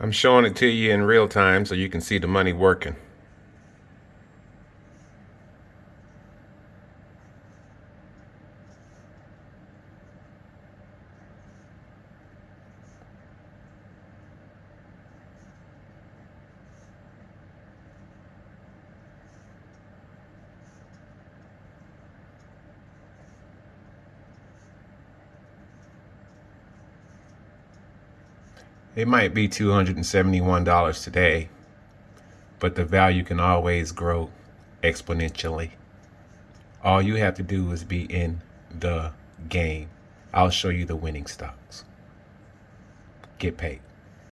I'm showing it to you in real time so you can see the money working. It might be $271 today, but the value can always grow exponentially. All you have to do is be in the game. I'll show you the winning stocks. Get paid.